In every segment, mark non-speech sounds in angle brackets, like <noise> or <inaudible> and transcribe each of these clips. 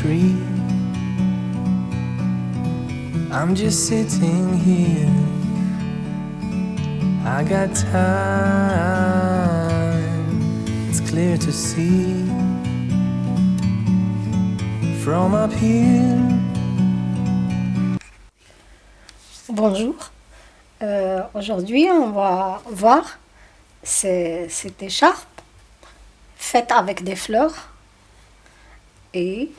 tree. I'm just sitting here. I got time, it's clear to see. From up here. Bonjour. Euh, Aujourd'hui, on va voir ce- cette écharpe faite avec des fleurs. Et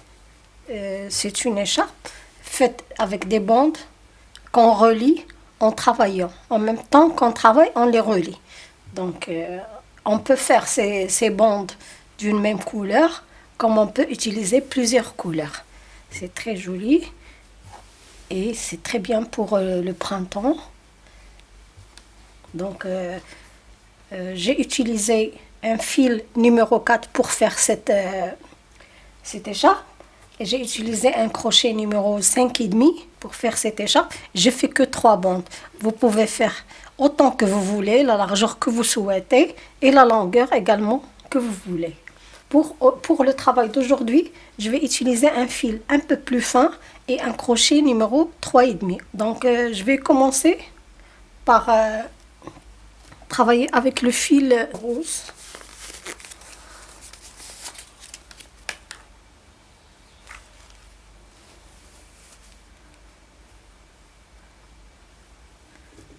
euh, c'est une écharpe faite avec des bandes qu'on relie en travaillant. En même temps qu'on travaille, on les relie. Donc, euh, on peut faire ces, bandes d'une même couleur, comme on peut utiliser plusieurs couleurs. C'est très joli. Et c'est très bien pour euh, le printemps. Donc, j'ai utilisé un fil numéro 4 pour faire cette, cette écharpe. J'ai utilisé un crochet numéro 5,5 pour faire cette écharpe. J'ai fait que trois bandes. Vous pouvez faire autant que vous voulez, la largeur que vous souhaitez et la longueur également que vous voulez. Pour, pour le travail d'aujourd'hui, je vais utiliser un fil un peu plus fin et un crochet numéro 3,5. Donc, euh, je vais commencer par euh, travailler avec le fil rose.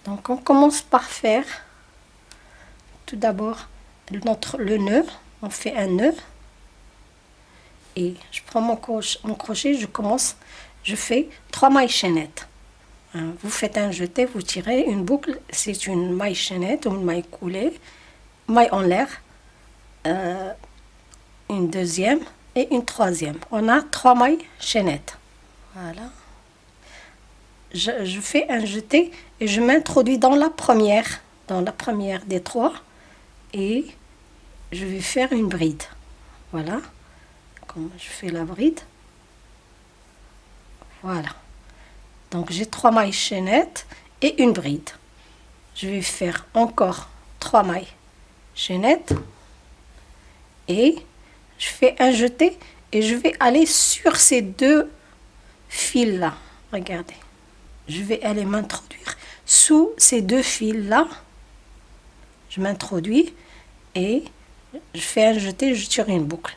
Donc, on commence par faire tout d'abord le nœud. On fait un nœud. Et je prends mon crochet, je commence, je fais trois mailles chaînettes. Hein, Vous faites un jeté, vous tirez une boucle, c'est une maille chaînette ou une maille coulée, maille en l'air, euh, une deuxième et une troisième. On a trois mailles chaînettes. Voilà. Je, fais un jeté et je m'introduis dans la première, dans la première des trois et je vais faire une bride. Voilà. Comme je fais la bride. Voilà. Donc j'ai trois mailles chaînettes et une bride. Je vais faire encore trois mailles chaînettes et je fais un jeté et je vais aller sur ces deux fils là. Regardez. Je vais aller m'introduire sous ces deux fils là. Je m'introduis et je fais un jeté, je tire une boucle.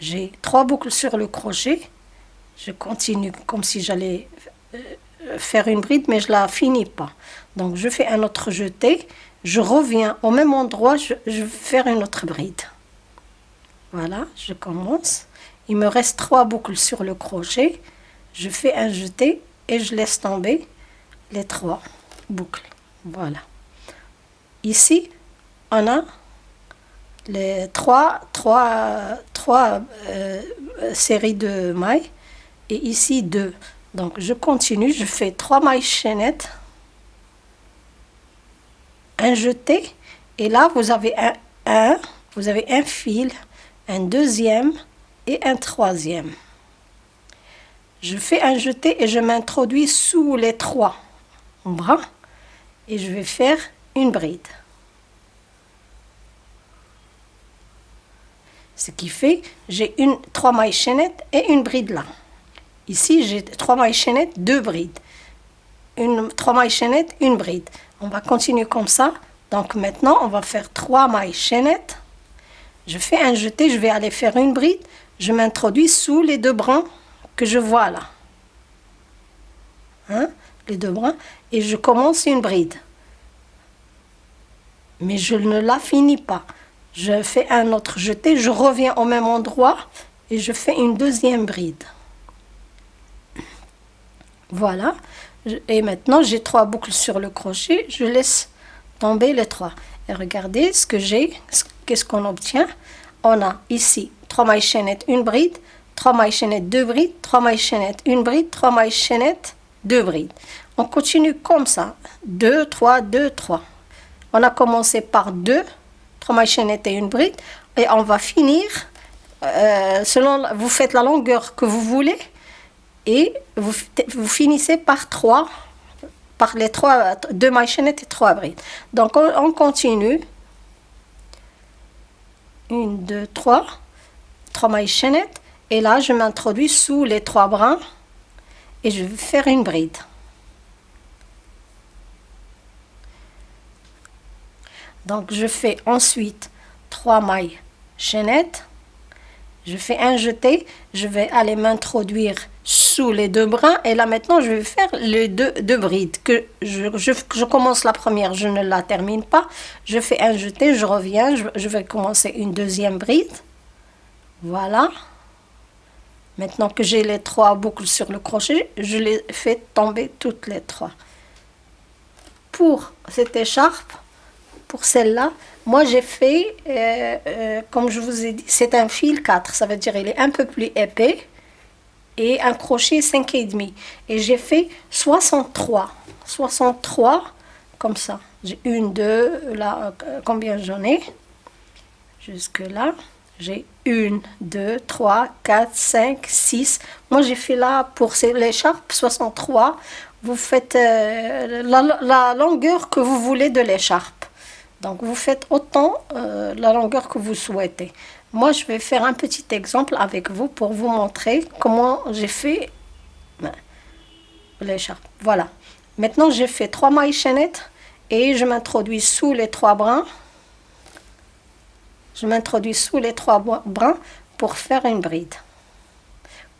J'ai trois boucles sur le crochet. Je continue comme si j'allais euh, faire une bride, mais je la finis pas. Donc je fais un autre jeté. Je reviens au même endroit, je, je vais faire une autre bride. Voilà, je commence. Il me reste trois boucles sur le crochet. Je fais un jeté et je laisse tomber les trois boucles. Voilà. Ici, on a les trois, trois, trois euh, séries de mailles et ici deux. Donc je continue, je fais trois mailles chaînettes, un jeté et là vous avez un, un, vous avez un fil, un deuxième et un troisième. Je fais un jeté et je m'introduis sous les trois bras et je vais faire une bride. Ce qui fait, j'ai une trois mailles chaînettes et une bride là. Ici, j'ai trois mailles chaînettes, deux brides. Une, trois mailles chaînettes, une bride. On va continuer comme ça. Donc maintenant, on va faire trois mailles chaînettes. Je fais un jeté, je vais aller faire une bride. Je m'introduis sous les deux brins que je vois là. Hein, les deux brins. Et je commence une bride. Mais je ne la finis pas. Je fais un autre jeté, je reviens au même endroit et je fais une deuxième bride. Voilà. Et maintenant, j'ai trois boucles sur le crochet. Je laisse tomber les trois. Et regardez ce que j'ai. Qu'est-ce qu'on obtient On a ici trois mailles chaînettes, une bride. Trois mailles chaînettes, deux brides. Trois mailles chaînettes, une bride. Trois mailles chaînettes, deux brides. On continue comme ça. Deux, trois, deux, trois. On a commencé par deux. Trois mailles chaînettes et une bride. Et on va finir, euh, selon, vous faites la longueur que vous voulez et vous, vous finissez par trois, par les trois, deux mailles chaînettes et trois brides. Donc on, on continue. Une, deux, trois, trois mailles chaînettes Et là, je m'introduis sous les trois brins et je vais faire une bride. Donc, je fais ensuite trois mailles chaînettes. Je fais un jeté. Je vais aller m'introduire sous les deux brins. Et là, maintenant, je vais faire les deux, deux brides. Que je, commence la première, je ne la termine pas. Je fais un jeté, je reviens. Je, je vais commencer une deuxième bride. Voilà. Maintenant que j'ai les trois boucles sur le crochet, je les fais tomber toutes les trois. Pour cette écharpe, pour celle-là, moi j'ai fait, euh, euh, comme je vous ai dit, c'est un fil 4, ça veut dire il est un peu plus épais et un crochet 5,5. Et j'ai fait 63, 63 comme ça. J'ai une, deux, là, euh, combien j'en ai? Jusque là, j'ai une, deux, trois, quatre, cinq, six. Moi j'ai fait là pour l'écharpe 63. Vous faites la longueur que vous voulez de l'écharpe. Donc vous faites autant euh, la longueur que vous souhaitez. Moi, je vais faire un petit exemple avec vous pour vous montrer comment j'ai fait ben, l'écharpe. Voilà. Maintenant, j'ai fait trois mailles chaînettes et je m'introduis sous les trois brins. Je m'introduis sous les trois brins pour faire une bride.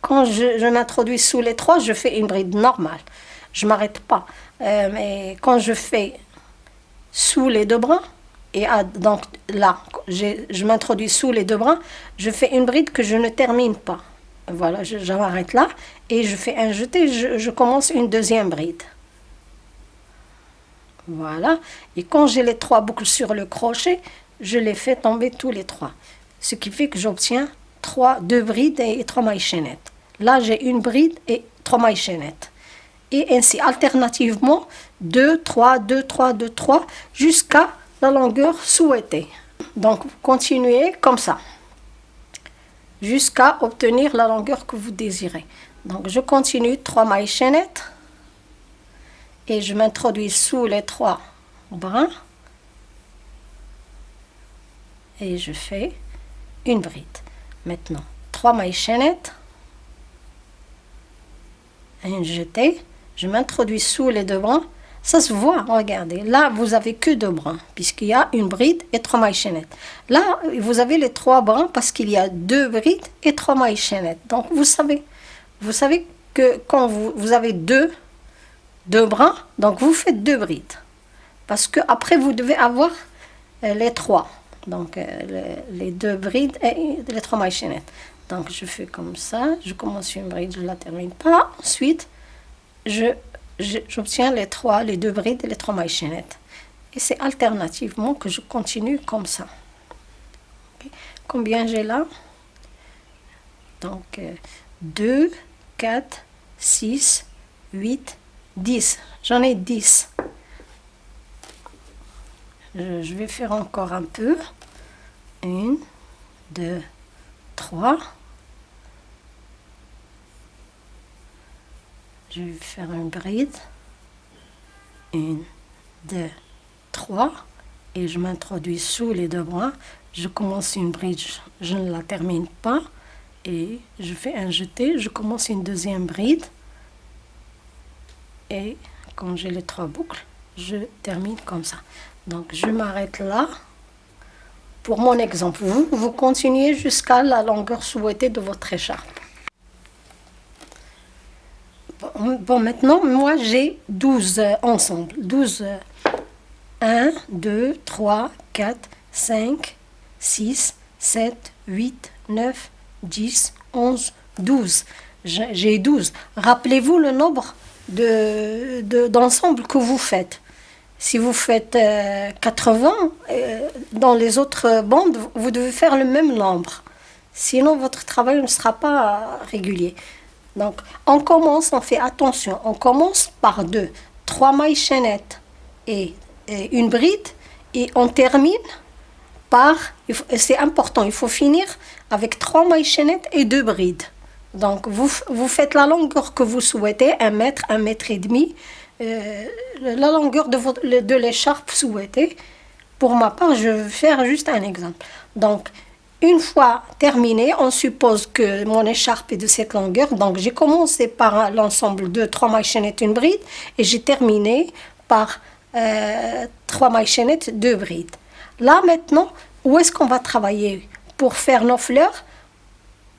Quand je, m'introduis sous les trois, je fais une bride normale. Je m'arrête pas. Euh, mais quand je fais sous les deux bras. Et donc là, je m'introduis sous les deux bras. Je fais une bride que je ne termine pas. Voilà, je, m'arrête là. Et je fais un jeté, je, je commence une deuxième bride. Voilà. Et quand j'ai les trois boucles sur le crochet, je les fais tomber tous les trois. Ce qui fait que j'obtiens trois, deux brides et trois mailles chaînettes. Là, j'ai une bride et trois mailles chaînettes et ainsi alternativement 2, 3, 2, 3, 2, 3 jusqu'à la longueur souhaitée. Donc continuez comme ça jusqu'à obtenir la longueur que vous désirez. Donc je continue 3 mailles chaînettes et je m'introduis sous les trois brins et je fais une bride. Maintenant 3 mailles chaînettes, une jetée je m'introduis sous les deux brins. Ça se voit, regardez. Là, vous avez que deux brins, puisqu'il y a une bride et trois mailles chaînettes. Là, vous avez les trois brins parce qu'il y a deux brides et trois mailles chaînettes. Donc, vous savez, vous savez que quand vous, vous avez deux, deux brins, donc vous faites deux brides. Parce que après vous devez avoir euh, les trois. Donc, euh, les, deux brides et les trois mailles chaînettes. Donc, je fais comme ça. Je commence une bride, je la termine pas. Ensuite, j'obtiens les trois, les deux brides et les trois mailles chaînettes. Et c'est alternativement que je continue comme ça. Combien j'ai là? Donc, 2, 4, 6, 8, 10. J'en ai 10. Je, je vais faire encore un peu. 1, 2, 3. je vais faire une bride. Une, deux, trois. Et je m'introduis sous les deux bras. Je commence une bride, je ne la termine pas. Et je fais un jeté, je commence une deuxième bride. Et quand j'ai les trois boucles, je termine comme ça. Donc je m'arrête là. Pour mon exemple, vous, vous continuez jusqu'à la longueur souhaitée de votre écharpe. Bon, maintenant, moi, j'ai 12 euh, ensemble. 12. 1, 2, 3, 4, 5, 6, 7, 8, 9, 10, 11, 12. J'ai 12. Rappelez-vous le nombre d'ensembles de, que vous faites. Si vous faites 80, euh, euh, dans les autres bandes, vous devez faire le même nombre. Sinon, votre travail ne sera pas régulier. Donc, on commence, on fait attention, on commence par deux, trois mailles chaînettes et, une bride, et on termine par, c'est important, il faut finir avec trois mailles chaînettes et deux brides. Donc, vous, vous faites la longueur que vous souhaitez, un mètre, un mètre et demi, euh, la longueur de, de l'écharpe souhaitée. Pour ma part, je vais faire juste un exemple. Donc, une fois terminé, on suppose que mon écharpe est de cette longueur. Donc, j'ai commencé par l'ensemble de trois mailles chaînettes, une bride, et j'ai terminé par euh, trois mailles chaînettes, deux brides. Là, maintenant, où est-ce qu'on va travailler Pour faire nos fleurs,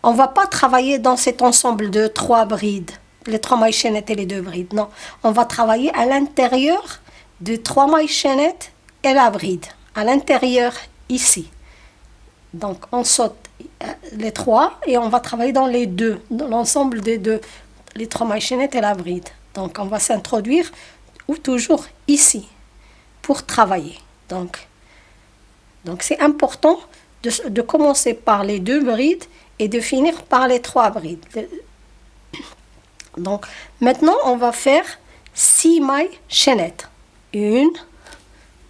on va pas travailler dans cet ensemble de trois brides, les trois mailles chaînettes et les deux brides. Non, on va travailler à l'intérieur de trois mailles chaînettes et la bride, à l'intérieur ici. Donc, on saute euh, les trois et on va travailler dans les deux, dans l'ensemble des deux, les trois mailles chaînettes et la bride. Donc, on va s'introduire ou toujours ici pour travailler. Donc, c'est important de, commencer par les deux brides et de finir par les trois brides. Donc, maintenant, on va faire six mailles chaînettes. Une,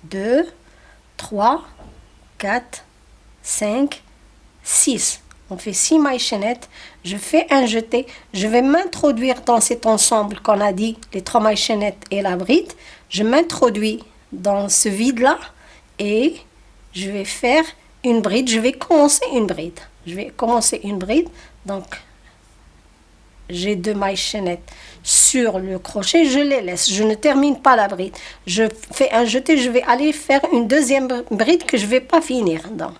deux, trois, quatre, 5, 6. On fait 6 mailles chaînettes. Je fais un jeté. Je vais m'introduire dans cet ensemble qu'on a dit, les 3 mailles chaînettes et la bride. Je m'introduis dans ce vide-là et je vais faire une bride. Je vais commencer une bride. Je vais commencer une bride. Donc, j'ai deux mailles chaînettes sur le crochet, je les laisse. Je ne termine pas la bride. Je fais un jeté, je vais aller faire une deuxième bride que je ne vais pas finir. Donc,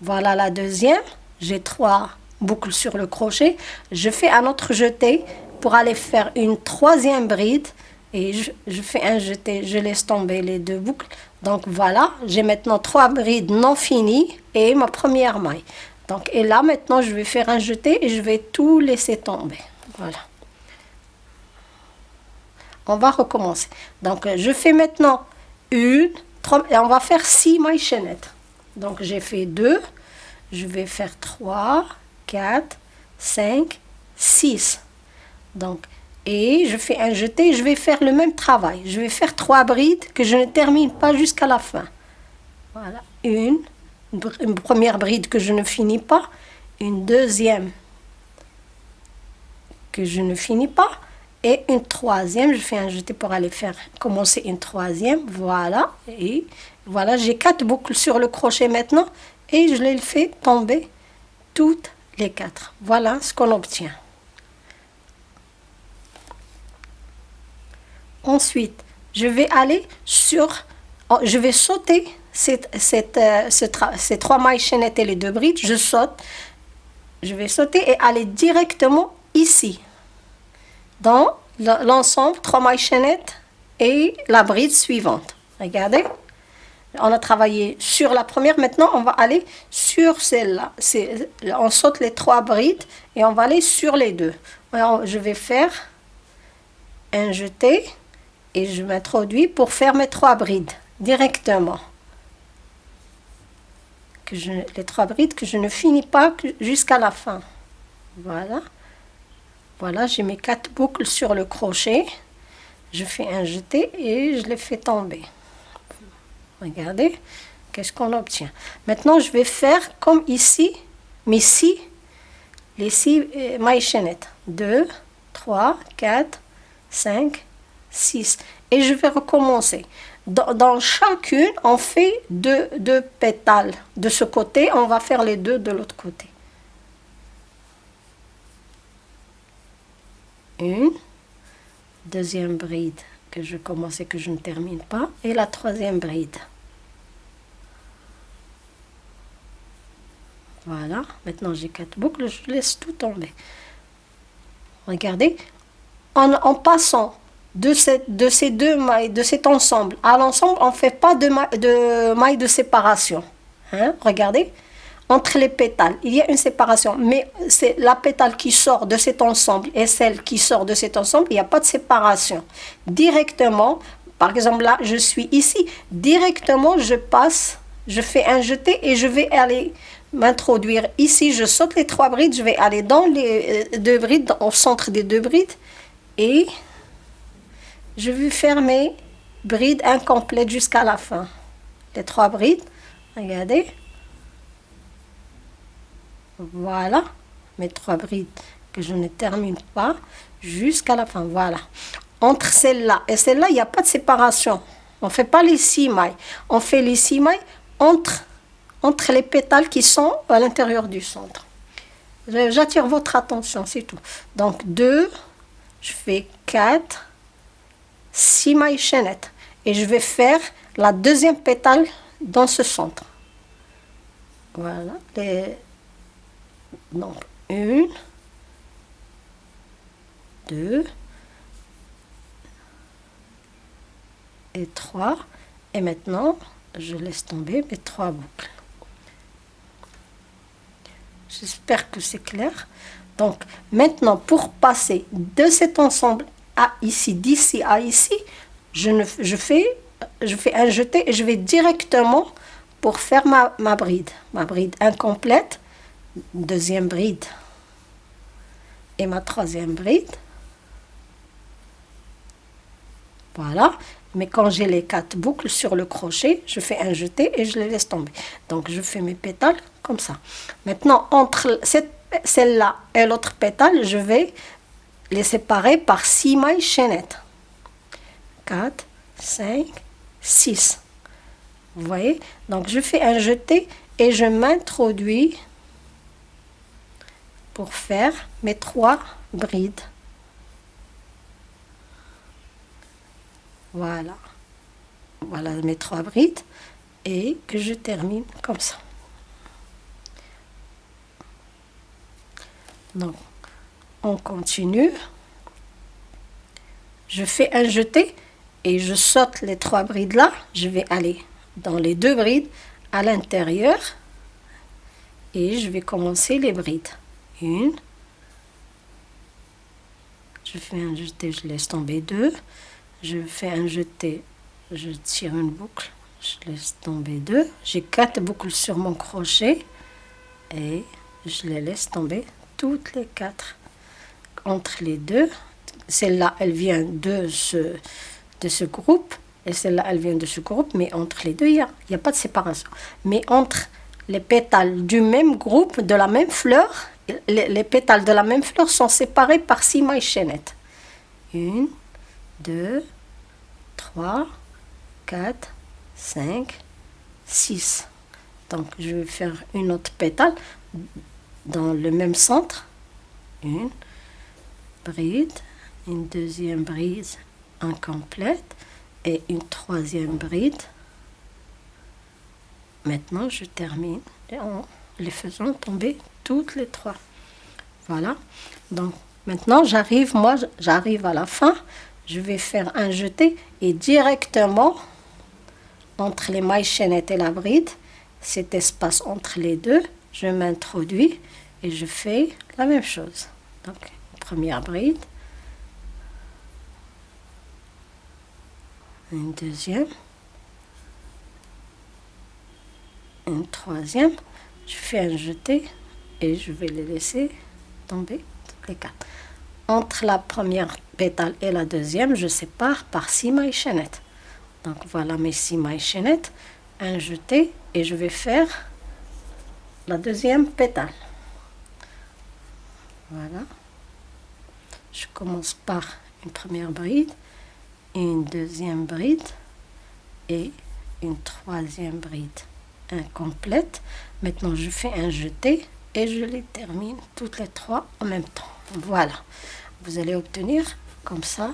voilà la deuxième. J'ai trois boucles sur le crochet. Je fais un autre jeté pour aller faire une troisième bride. Et je, fais un jeté, je laisse tomber les deux boucles. Donc voilà, j'ai maintenant trois brides non finies et ma première maille. Donc, et là, maintenant, je vais faire un jeté et je vais tout laisser tomber. On va recommencer. Donc, je fais maintenant une, trois, et on va faire six mailles chaînettes. Donc j'ai fait 2, je vais faire 3, 4, 5, 6. Donc, et je fais un jeté, je vais faire le même travail. Je vais faire 3 brides que je ne termine pas jusqu'à la fin. Voilà, une première bride que je ne finis pas, une deuxième que je ne finis pas, et une troisième, je fais un jeté pour aller faire commencer une troisième, voilà, et voilà, j'ai quatre boucles sur le crochet maintenant et je les fais tomber toutes les quatre. Voilà ce qu'on obtient. Ensuite, je vais aller sur, oh, je vais sauter cette, cette, euh, ces trois mailles chaînettes et les deux brides. Je saute, je vais sauter et aller directement ici, dans l'ensemble, trois mailles chaînettes et la bride suivante. Regardez. On a travaillé sur la première, maintenant on va aller sur celle-là. On saute les trois brides et on va aller sur les deux. Alors, je vais faire un jeté et je m'introduis pour faire mes trois brides directement. Que je, les trois brides que je ne finis pas jusqu'à la fin. Voilà. Voilà, j'ai mes quatre boucles sur le crochet. Je fais un jeté et je les fais tomber. Regardez, qu'est-ce qu'on obtient. Maintenant, je vais faire comme ici, mais six, les six euh, mailles chaînettes. 2, 3, 4, 5, 6. Et je vais recommencer. Dans, chacune, on fait deux, deux pétales. De ce côté, on va faire les deux de l'autre côté. Une, deuxième bride que je commence et que je ne termine pas, et la troisième bride. Voilà, maintenant j'ai quatre boucles, je laisse tout tomber. Regardez, en, passant de, cette, de ces deux mailles, de cet ensemble à l'ensemble, on ne fait pas de, de mailles de séparation. Hein? Regardez, entre les pétales, il y a une séparation, mais c'est la pétale qui sort de cet ensemble et celle qui sort de cet ensemble, il n'y a pas de séparation. Directement, par exemple là, je suis ici, directement je passe, je fais un jeté et je vais aller m'introduire ici, je saute les trois brides, je vais aller dans les euh, deux brides, au centre des deux brides, et je vais faire mes brides incomplètes jusqu'à la fin. Les trois brides, regardez. Voilà, mes trois brides que je ne termine pas jusqu'à la fin, voilà. Entre celle-là et celle-là, il n'y a pas de séparation. On ne fait pas les six mailles. On fait les six mailles entre entre les pétales qui sont à l'intérieur du centre. J'attire votre attention, c'est tout. Donc 2, je fais 4, 6 mailles chaînettes. Et je vais faire la deuxième pétale dans ce centre. Voilà. Les... Donc, une, deux et trois. Et maintenant, je laisse tomber mes trois boucles. J'espère que c'est clair. Donc, maintenant, pour passer de cet ensemble à ici, d'ici à ici, je, ne, je, fais, je fais un jeté et je vais directement pour faire ma, ma bride. Ma bride incomplète, deuxième bride et ma troisième bride. Voilà. Mais quand j'ai les quatre boucles sur le crochet, je fais un jeté et je les laisse tomber. Donc, je fais mes pétales comme ça. Maintenant, entre celle-là et l'autre pétale, je vais les séparer par six mailles chaînettes. 4, 5, 6. Vous voyez? Donc, je fais un jeté et je m'introduis pour faire mes trois brides. Voilà. Voilà mes trois brides. Et que je termine comme ça. Donc, on continue. Je fais un jeté et je saute les trois brides là. Je vais aller dans les deux brides à l'intérieur et je vais commencer les brides. Une. Je fais un jeté, je laisse tomber deux je fais un jeté, je tire une boucle, je laisse tomber deux. J'ai quatre boucles sur mon crochet et je les laisse tomber toutes les quatre entre les deux. Celle-là, elle vient de ce, de ce groupe et celle-là, elle vient de ce groupe, mais entre les deux, il n'y a, a pas de séparation. Mais entre les pétales du même groupe, de la même fleur, les, les pétales de la même fleur sont séparés par six mailles chaînettes. Une, 2, 3, 4, 5, 6. Donc, je vais faire une autre pétale dans le même centre. Une bride, une deuxième bride incomplète et une troisième bride. Maintenant, je termine en les faisant tomber toutes les trois. Voilà. Donc, maintenant, j'arrive, moi, j'arrive à la fin je vais faire un jeté et directement entre les mailles chaînettes et la bride, cet espace entre les deux, je m'introduis et je fais la même chose. Donc, première bride, une deuxième, une troisième, je fais un jeté et je vais les laisser tomber les quatre. Entre la première pétale et la deuxième, je sépare par six mailles chaînettes. Donc voilà mes six mailles chaînettes, un jeté et je vais faire la deuxième pétale. Voilà. Je commence par une première bride, une deuxième bride et une troisième bride incomplète. Maintenant, je fais un jeté et je les termine toutes les trois en même temps. Voilà vous allez obtenir comme ça,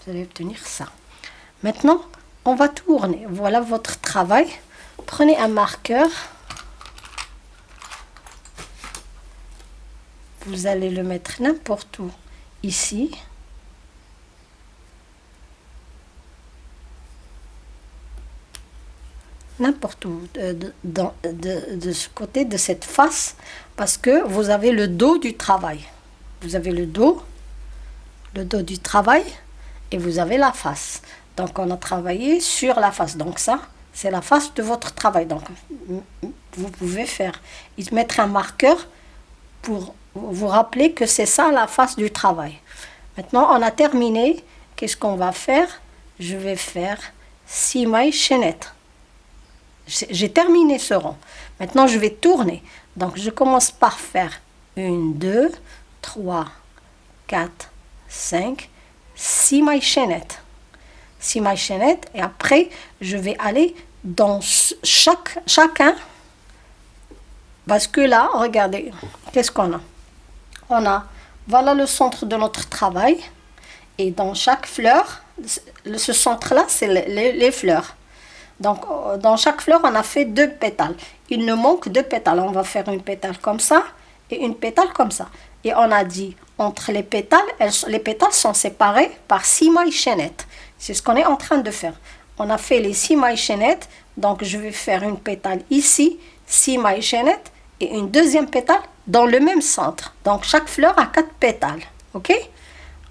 vous allez obtenir ça. Maintenant, on va tourner. Voilà votre travail. Prenez un marqueur. Vous allez le mettre n'importe où. Ici. N'importe où. De, ce côté, de cette face. Parce que vous avez le dos du travail vous avez le dos, le dos du travail, et vous avez la face. Donc, on a travaillé sur la face. Donc, ça, c'est la face de votre travail. Donc, vous pouvez faire, mettre un marqueur pour vous rappeler que c'est ça la face du travail. Maintenant, on a terminé. Qu'est-ce qu'on va faire? Je vais faire 6 mailles chaînettes. J'ai terminé ce rond. Maintenant, je vais tourner. Donc, je commence par faire une, deux, 3, 4, 5, 6 mailles chaînettes. 6 mailles chaînettes et après je vais aller dans chaque, chacun Parce que là, regardez, qu'est-ce qu'on a? On a, voilà le centre de notre travail. Et dans chaque fleur, ce centre-là, c'est les fleurs. Donc, euh, dans chaque fleur, on a fait deux pétales. Il nous manque deux pétales. On va faire une pétale comme ça et une pétale comme ça. Et on a dit, entre les pétales, les pétales sont séparés par six mailles chaînettes. C'est ce qu'on est en train de faire. On a fait les six mailles chaînettes. Donc, je vais faire une pétale ici, six mailles chaînettes, et une deuxième pétale dans le même centre. Donc, chaque fleur a quatre pétales. OK?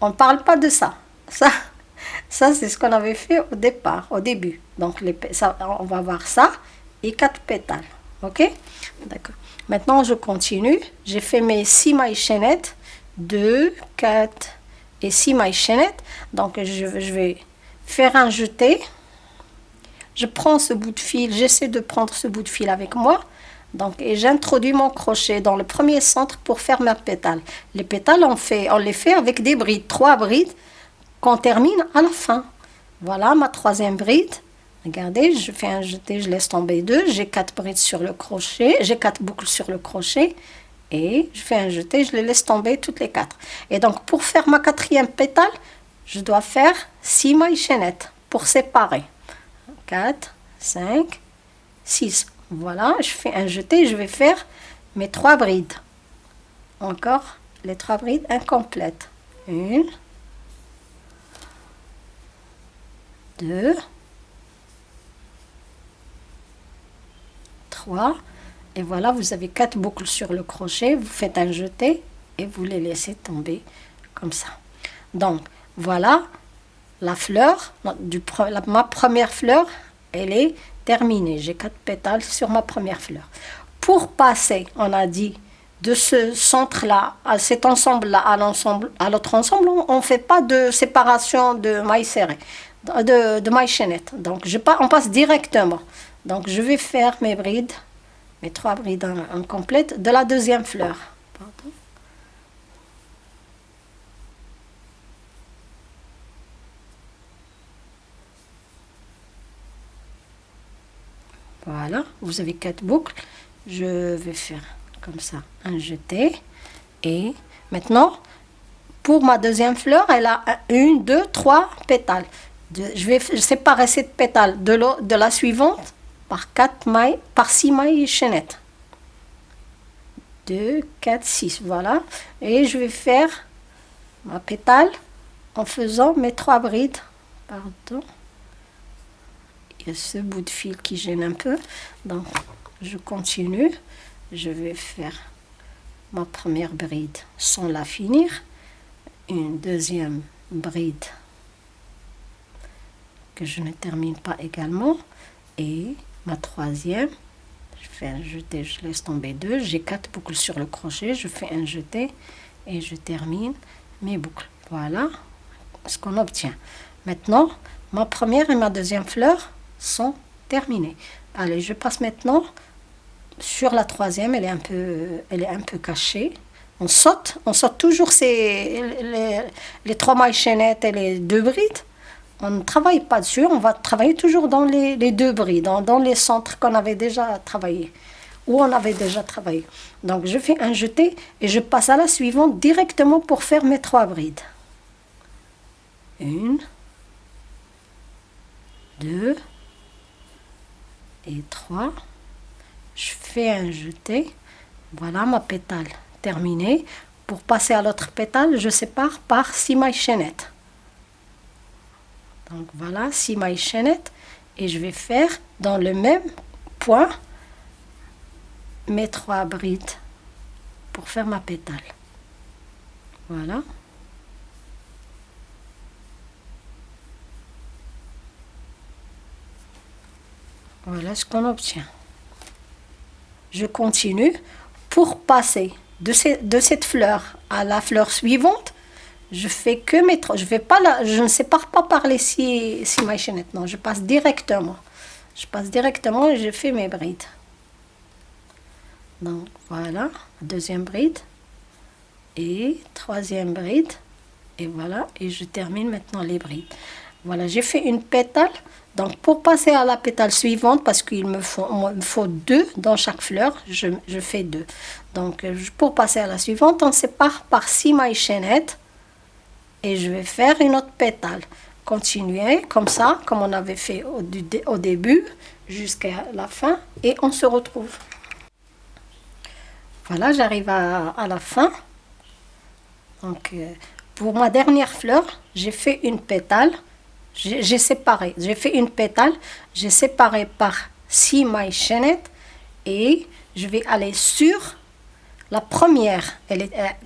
On ne parle pas de ça. Ça, <laughs> ça c'est ce qu'on avait fait au départ, au début. Donc, on va voir ça et quatre pétales. OK? D'accord. Maintenant, je continue. J'ai fait mes six mailles chaînettes. 2, 4 et 6 mailles chaînettes. Donc, je, je vais faire un jeté. Je prends ce bout de fil. J'essaie de prendre ce bout de fil avec moi. Donc, et j'introduis mon crochet dans le premier centre pour faire ma pétale. Les pétales, on, fait, on les fait avec des brides, trois brides qu'on termine à la fin. Voilà ma troisième bride. Regardez, je fais un jeté, je laisse tomber deux. J'ai quatre brides sur le crochet, j'ai quatre boucles sur le crochet. Et je fais un jeté, je les laisse tomber toutes les quatre. Et donc, pour faire ma quatrième pétale, je dois faire six mailles chaînettes pour séparer. 4, 5, 6. Voilà, je fais un jeté, je vais faire mes trois brides. Encore les trois brides incomplètes. Une, deux, Et voilà, vous avez quatre boucles sur le crochet. Vous faites un jeté et vous les laissez tomber comme ça. Donc, voilà la fleur, du, ma première fleur, elle est terminée. J'ai quatre pétales sur ma première fleur. Pour passer, on a dit, de ce centre-là, à cet ensemble-là, à l'ensemble, à l'autre ensemble, on ne fait pas de séparation de mailles serrées, de, de mailles chaînettes. Donc, je, on passe directement. Donc, je vais faire mes brides, mes trois brides incomplètes de la deuxième fleur. Voilà, vous avez quatre boucles. Je vais faire comme ça un jeté. Et maintenant, pour ma deuxième fleur, elle a une, deux, trois pétales. Je vais séparer cette pétale de la suivante par quatre mailles, par six mailles chaînettes. 2, 4, 6, voilà. Et je vais faire ma pétale en faisant mes trois brides. Pardon ce bout de fil qui gêne un peu. Donc, je continue. Je vais faire ma première bride sans la finir. Une deuxième bride que je ne termine pas également. Et ma troisième, je fais un jeté, je laisse tomber deux. J'ai quatre boucles sur le crochet. Je fais un jeté et je termine mes boucles. Voilà ce qu'on obtient. Maintenant, ma première et ma deuxième fleur sont terminés. Allez, je passe maintenant sur la troisième, elle est un peu, cachée. On saute, on saute toujours ces, les, trois mailles chaînettes et les deux brides. On ne travaille pas dessus, on va travailler toujours dans les, deux brides, dans, les centres qu'on avait déjà travaillé, où on avait déjà travaillé. Donc je fais un jeté et je passe à la suivante directement pour faire mes trois brides. Une, deux, et 3 je fais un jeté voilà ma pétale terminée pour passer à l'autre pétale je sépare par 6 mailles chaînettes donc voilà 6 mailles chaînettes et je vais faire dans le même point mes trois brides pour faire ma pétale voilà Voilà ce qu'on obtient. Je continue pour passer de, cette fleur à la fleur suivante. Je fais que mes je je ne sépare pas par les six, six mailles chaînettes. Non, je passe directement. Je passe directement et je fais mes brides. Donc voilà, deuxième bride et troisième bride et voilà et je termine maintenant les brides. Voilà, j'ai fait une pétale. Donc, pour passer à la pétale suivante, parce qu'il me faut, deux dans chaque fleur, je, fais deux. Donc, euh, pour passer à la suivante, on sépare par six mailles chaînettes. Et je vais faire une autre pétale. Continuer comme ça, comme on avait fait au, début, jusqu'à la fin. Et on se retrouve. Voilà, j'arrive à, la fin. Donc, euh, pour ma dernière fleur, j'ai fait une pétale. J'ai séparé. J'ai fait une pétale. J'ai séparé par six mailles chaînettes. Et je vais aller sur la première euh,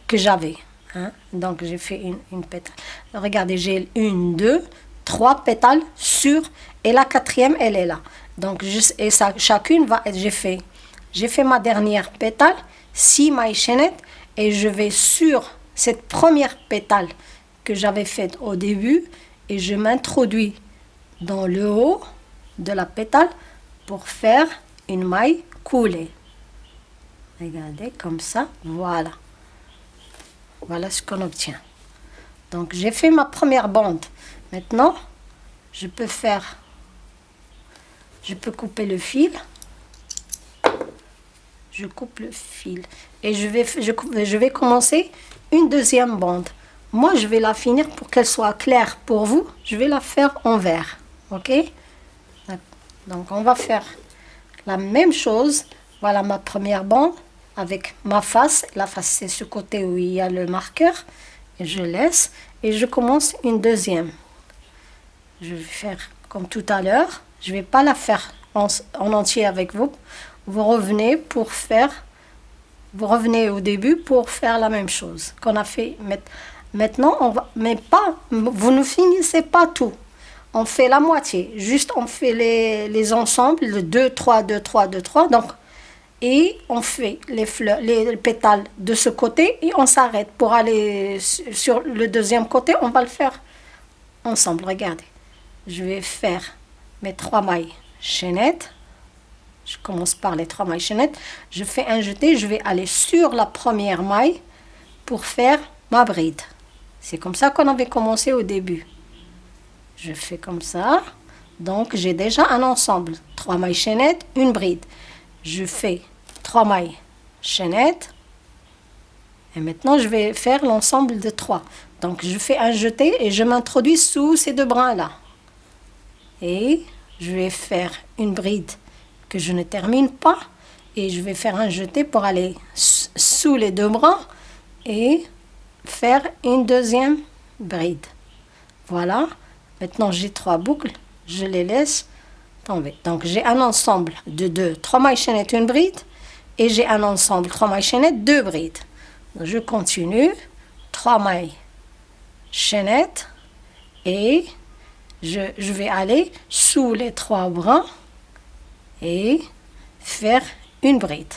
que j'avais. Hein? Donc, j'ai fait une, une pétale. Regardez, j'ai une, deux, trois pétales sur. Et la quatrième, elle est là. Donc, juste, et ça, chacune va être... J'ai fait, j'ai fait ma dernière pétale, six mailles chaînettes. Et je vais sur cette première pétale que j'avais faite au début. Et je m'introduis dans le haut de la pétale pour faire une maille coulée. Regardez, comme ça, voilà. Voilà ce qu'on obtient. Donc, j'ai fait ma première bande. Maintenant, je peux faire... Je peux couper le fil. Je coupe le fil. Et je vais, commencer une deuxième bande. Moi, je vais la finir pour qu'elle soit claire pour vous. Je vais la faire en vert. OK? Donc, on va faire la même chose. Voilà ma première bande avec ma face. La face, c'est ce côté où il y a le marqueur. Je laisse. Et je commence une deuxième. Je vais faire comme tout à l'heure. Je vais pas la faire en, en, entier avec vous. Vous revenez pour faire... Vous revenez au début pour faire la même chose qu'on a fait. Maintenant, on va... Mais pas... Vous ne finissez pas tout. On fait la moitié. Juste, on fait les, les ensembles. Le 2, 3, 2, 3, 2, 3. Donc, et on fait les fleurs, les pétales de ce côté et on s'arrête pour aller sur le deuxième côté. On va le faire ensemble. Regardez, je vais faire mes trois mailles chaînettes. Je commence par les trois mailles chaînettes. Je fais un jeté. Je vais aller sur la première maille pour faire ma bride. C'est comme ça qu'on avait commencé au début. Je fais comme ça. Donc, j'ai déjà un ensemble. Trois mailles chaînettes, une bride je fais trois mailles chaînettes. Et maintenant je vais faire l'ensemble de trois. Donc je fais un jeté et je m'introduis sous ces deux brins là et je vais faire une bride que je ne termine pas. Et je vais faire un jeté pour aller sous les deux brins et faire une deuxième bride. Voilà. Maintenant j'ai trois boucles. Je les laisse donc j'ai un ensemble de deux, trois mailles chaînettes, une bride. Et j'ai un ensemble, trois mailles chaînettes, deux brides. je continue, trois mailles chaînettes. Et je, vais aller sous les trois brins et faire une bride.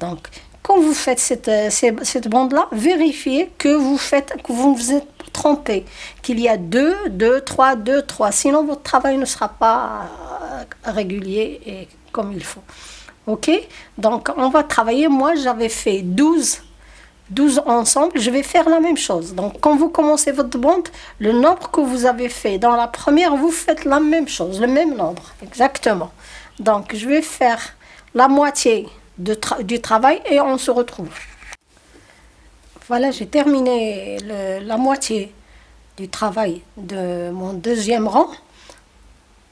Donc, quand vous faites cette, cette, cette bande-là, vérifiez que vous faites, que vous êtes trompé, qu'il y a deux, deux, trois, deux, trois. Sinon, votre travail ne sera pas euh, régulier et comme il faut. OK? Donc, on va travailler. Moi, j'avais fait 12, 12 ensemble. Je vais faire la même chose. Donc, quand vous commencez votre bande, le nombre que vous avez fait dans la première, vous faites la même chose, le même nombre. Exactement. Donc, je vais faire la moitié de du travail et on se retrouve. Voilà, j'ai terminé la moitié du travail de mon deuxième rang.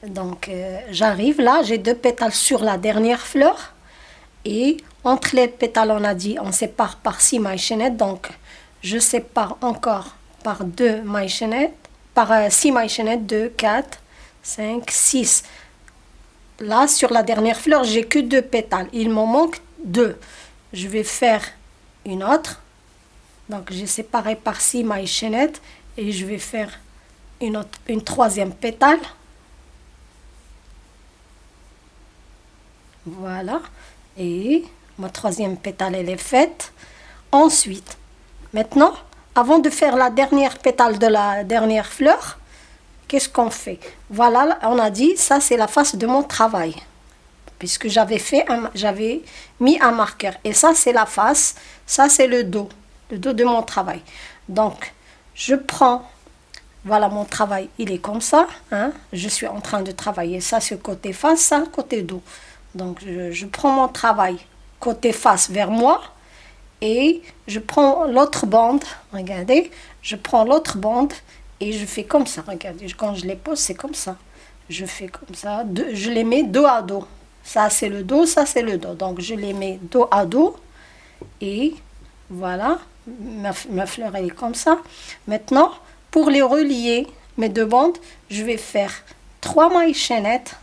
Donc, euh, j'arrive là, j'ai deux pétales sur la dernière fleur. Et entre les pétales, on a dit, on sépare par six mailles chaînettes. Donc, je sépare encore par deux mailles chaînettes, par euh, six mailles chaînettes, 2, 4, 5, 6. Là, sur la dernière fleur, j'ai que deux pétales. Il m'en manque deux. Je vais faire une autre donc j'ai séparé par-ci ma chaînette et je vais faire une, autre, une troisième pétale. Voilà. Et ma troisième pétale, elle est faite. Ensuite, maintenant, avant de faire la dernière pétale de la dernière fleur, qu'est-ce qu'on fait? Voilà, on a dit, ça c'est la face de mon travail. Puisque j'avais fait, j'avais mis un marqueur. Et ça c'est la face, ça c'est le dos le dos de mon travail. Donc, je prends voilà mon travail, il est comme ça. Hein. Je suis en train de travailler ça sur côté face, ça côté dos. Donc je, je prends mon travail côté face vers moi et je prends l'autre bande, regardez, je prends l'autre bande et je fais comme ça, regardez, quand je les pose, c'est comme ça. Je fais comme ça, je les mets dos à dos. Ça, c'est le dos, ça, c'est le dos. Donc, je les mets dos à dos et voilà, ma, fleur, est comme ça. Maintenant, pour les relier, mes deux bandes, je vais faire trois mailles chaînettes.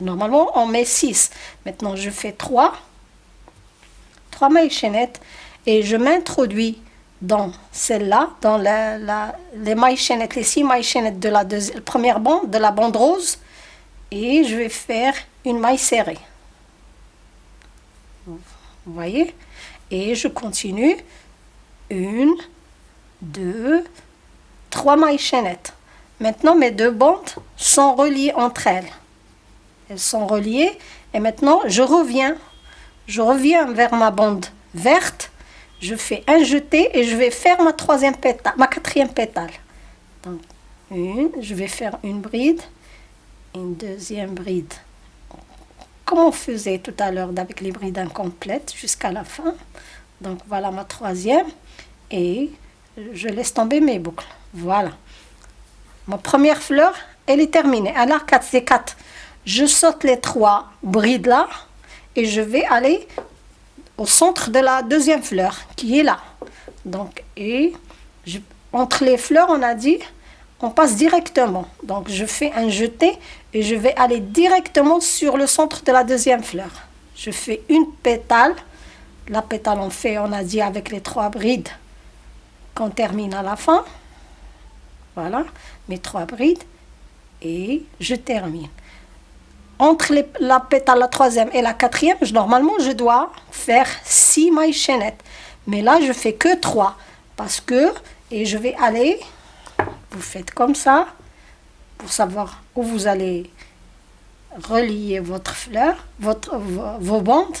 Normalement, on met 6. Maintenant, je fais 3. 3 mailles chaînettes. Et je m'introduis dans celle-là, dans la, les mailles chaînettes, les 6 mailles chaînettes de la première bande, de la bande rose. Et je vais faire une maille serrée. Vous voyez? Et je continue. Une, deux, trois mailles chaînettes. Maintenant, mes deux bandes sont reliées entre elles. Elles sont reliées. Et maintenant, je reviens. Je reviens vers ma bande verte. Je fais un jeté et je vais faire ma troisième pétale, ma quatrième pétale. Donc, une, je vais faire une bride, une deuxième bride. Comme on faisait tout à l'heure avec les brides incomplètes jusqu'à la fin. Donc, voilà ma troisième. Et je laisse tomber mes boucles. Voilà. Ma première fleur, elle est terminée. Alors, 4, c'est 4. Je saute les trois brides là et je vais aller au centre de la deuxième fleur qui est là. Donc, et entre les fleurs, on a dit, on passe directement. Donc, je fais un jeté et je vais aller directement sur le centre de la deuxième fleur. Je fais une pétale. La pétale, on fait, on a dit, avec les trois brides qu'on termine à la fin. Voilà, mes trois brides. Et je termine. Entre la pétale, la troisième et la quatrième, normalement, je dois faire six mailles chaînettes. Mais là, je fais que trois. Parce que, et je vais aller, vous faites comme ça, pour savoir où vous allez relier votre fleur, votre, vos bandes.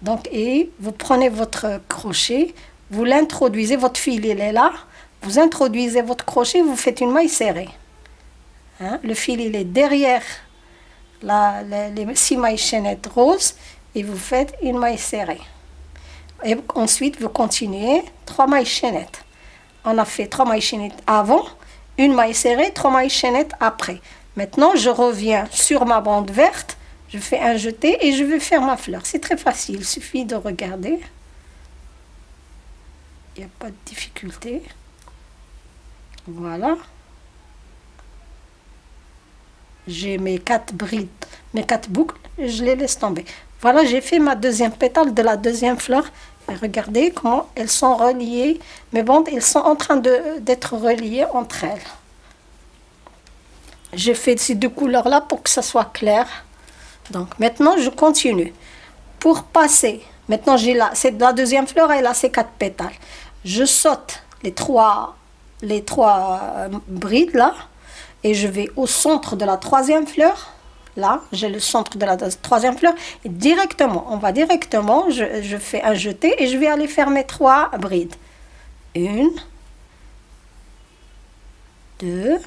Donc, et vous prenez votre crochet, vous l'introduisez, votre fil il est là, vous introduisez votre crochet, vous faites une maille serrée. Hein? Le fil il est derrière la, les, six mailles chaînettes roses et vous faites une maille serrée. Et ensuite vous continuez trois mailles chaînettes. On a fait trois mailles chaînettes avant, une maille serrée, trois mailles chaînettes après. Maintenant je reviens sur ma bande verte, je fais un jeté et je vais faire ma fleur. C'est très facile, il suffit de regarder il n'y a pas de difficulté. Voilà. J'ai mes quatre brides, mes quatre boucles, je les laisse tomber. Voilà, j'ai fait ma deuxième pétale de la deuxième fleur. Et regardez comment elles sont reliées. Mes bandes, elles sont en train d'être reliées entre elles. J'ai fait ces deux couleurs-là pour que ça soit clair. Donc maintenant, je continue. Pour passer, maintenant j'ai là, c'est la deuxième fleur, elle a ses quatre pétales je saute les trois, les trois euh, brides là, et je vais au centre de la troisième fleur. Là, j'ai le centre de la troisième fleur. Et directement, on va directement, je, fais un jeté et je vais aller faire mes trois brides. Une, deux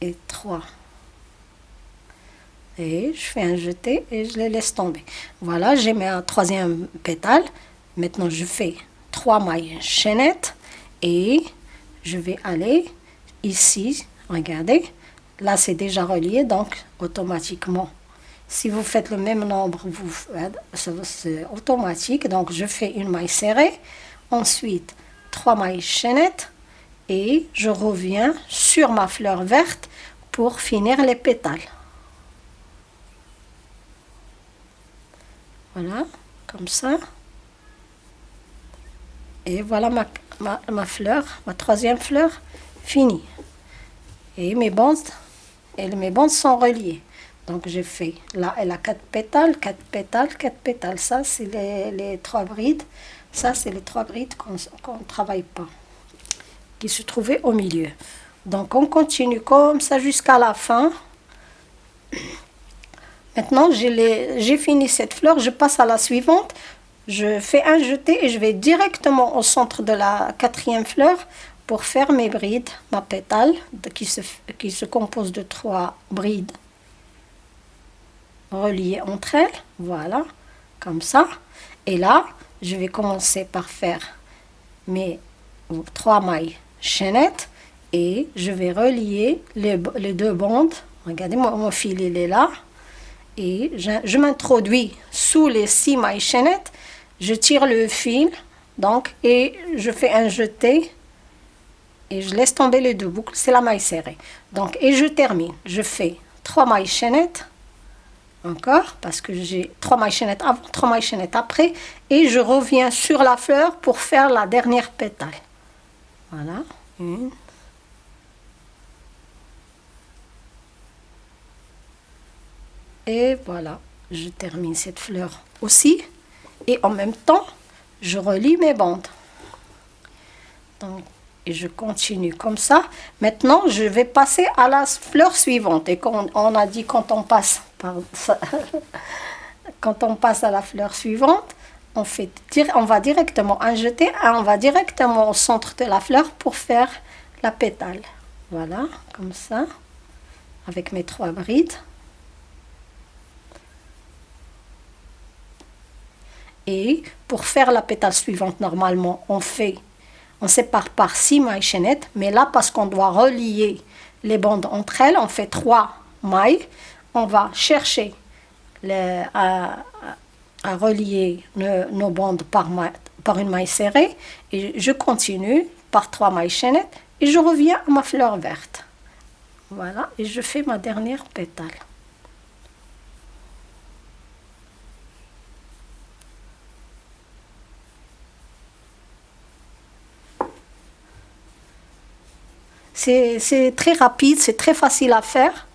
et trois. Et je fais un jeté et je les laisse tomber. Voilà, j'ai mes troisième pétale. Maintenant, je fais trois mailles chaînettes et je vais aller ici, regardez, là c'est déjà relié, donc automatiquement, si vous faites le même nombre, vous c'est automatique, donc je fais une maille serrée, ensuite trois mailles chaînettes et je reviens sur ma fleur verte pour finir les pétales. Voilà, comme ça. Et voilà ma, ma, fleur, ma troisième fleur, finie. Et mes bandes, et mes bandes sont reliées. Donc j'ai fait, là elle a quatre pétales, quatre pétales, quatre pétales. Ça c'est les, les, trois brides. Ça c'est les trois brides qu'on ne travaille pas, qui se trouvaient au milieu. Donc on continue comme ça jusqu'à la fin. Maintenant j'ai fini cette fleur, je passe à la suivante. je fais un jeté et je vais directement au centre de la quatrième fleur pour faire mes brides, ma pétale qui se, compose de trois brides reliées entre elles, voilà, comme ça. Et là, je vais commencer par faire mes trois mailles chaînettes et je vais relier les, les deux bandes. Regardez, mon, mon fil il est là. Et je, je m'introduis sous les six mailles chaînettes. Je tire le fil, donc, et je fais un jeté. Et je laisse tomber les deux boucles, c'est la maille serrée. Donc, et je termine. Je fais trois mailles chaînettes encore parce que j'ai trois mailles chaînettes avant, trois mailles chaînettes après et je reviens sur la fleur pour faire la dernière pétale. Voilà, une. Et voilà, je termine cette fleur aussi. Et en même temps, je relie mes bandes. Donc, et je continue comme ça. Maintenant, je vais passer à la fleur suivante. Et quand on a dit quand on passe par <laughs> quand on passe à la fleur suivante, on, fait, on va directement en jeter, on va directement au centre de la fleur pour faire la pétale. Voilà, comme ça, avec mes trois brides. Et pour faire la pétale suivante, normalement, on fait, on sépare par six mailles chaînettes, mais là, parce qu'on doit relier les bandes entre elles, on fait trois mailles. On va chercher à, relier nos, bandes par, par une maille serrée et je continue par trois mailles chaînettes et je reviens à ma fleur verte. Voilà, et je fais ma dernière pétale. C'est très rapide, c'est très facile à faire.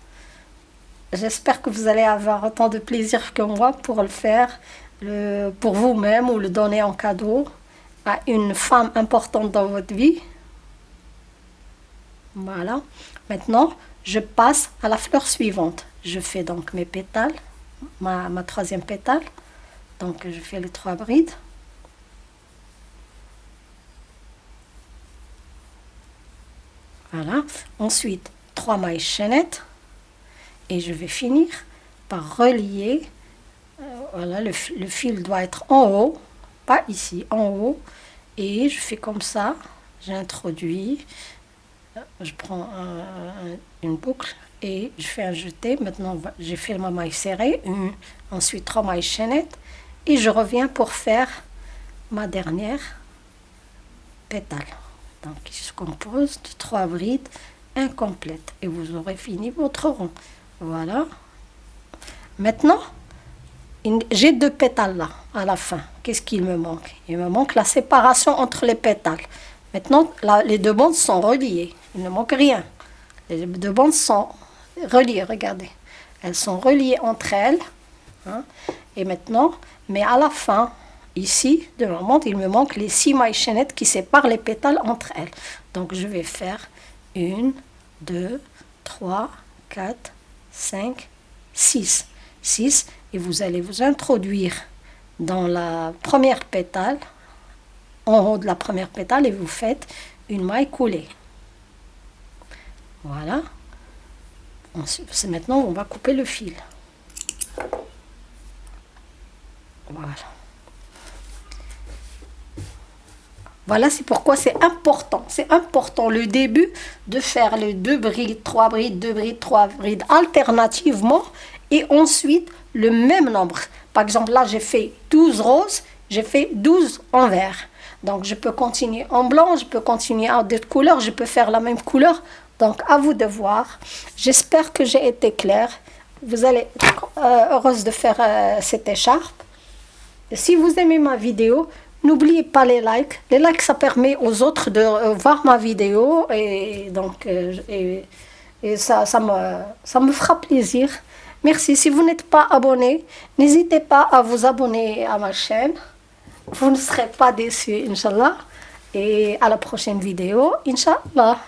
J'espère que vous allez avoir autant de plaisir que moi pour le faire, pour vous-même ou le donner en cadeau à une femme importante dans votre vie. Voilà. Maintenant, je passe à la fleur suivante. Je fais donc mes pétales, ma, troisième pétale. Donc, je fais les trois brides. Voilà. Ensuite, trois mailles chaînettes. Et je vais finir par relier. Euh, voilà, le, fil doit être en haut, pas ici, en haut. Et je fais comme ça. J'introduis. Je prends une boucle et je fais un jeté. Maintenant, j'ai fait ma maille serrée. Ensuite, trois mailles chaînettes. Et je reviens pour faire ma dernière pétale donc qui se compose de trois brides incomplètes. Et vous aurez fini votre rond. Voilà. Maintenant j'ai deux pétales là à la fin. Qu'est-ce qu'il me manque? Il me manque la séparation entre les pétales. Maintenant les deux bandes sont reliées. Il ne manque rien. Les deux bandes sont reliées regardez. Elles sont reliées entre elles hein. et maintenant mais à la fin Ici, de ma montre, il me manque les six mailles chaînettes qui séparent les pétales entre elles. Donc, je vais faire une, deux, trois, quatre, cinq, six. Six. Et vous allez vous introduire dans la première pétale, en haut de la première pétale, et vous faites une maille coulée. Voilà. C'est maintenant on va couper le fil. Voilà. Voilà, c'est pourquoi c'est important. C'est important le début de faire les deux brides, trois brides, deux brides, trois brides alternativement et ensuite le même nombre. Par exemple, là, j'ai fait 12 roses, j'ai fait 12 en vert. Donc, je peux continuer en blanc, je peux continuer en d'autres couleurs, je peux faire la même couleur. Donc, à vous de voir. J'espère que j'ai été claire. Vous allez être euh, heureuse de faire euh, cette écharpe. Si vous aimez ma vidéo, N'oubliez pas les likes. Les likes, ça permet aux autres de euh, voir ma vidéo et donc euh, et, ça, ça, me, ça me fera plaisir. Merci. Si vous n'êtes pas abonné, n'hésitez pas à vous abonner à ma chaîne. Vous ne serez pas déçus, Inch'Allah. Et à la prochaine vidéo, Inch'Allah.